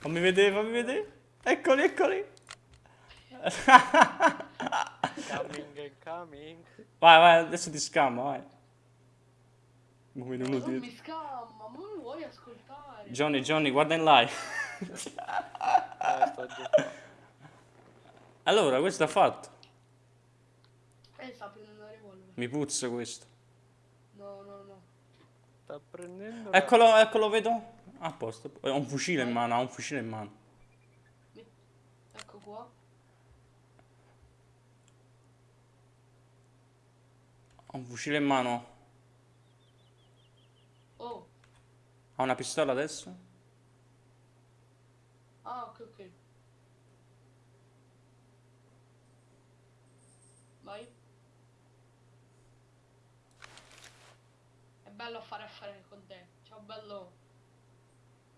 Fammi vedere, fammi vedere. Eccoli, eccoli. Coming coming. Vai, vai, adesso ti scammo, vai. Uno non dietro. mi scamma, ma mi vuoi ascoltare? Johnny, Johnny, guarda in live. Allora, questo ha fatto. Eh, sta prendendo la revolver. Mi puzza questo. No, no, no. Sta prendendo... Eccolo, eccolo, vedo. A posto. Ha un fucile in mano, ha un fucile in mano. Ecco qua. Ha un fucile in mano. Oh. Ha una pistola adesso? Ah, ok, ok. Vai. È bello fare affari con te. Ciao bello.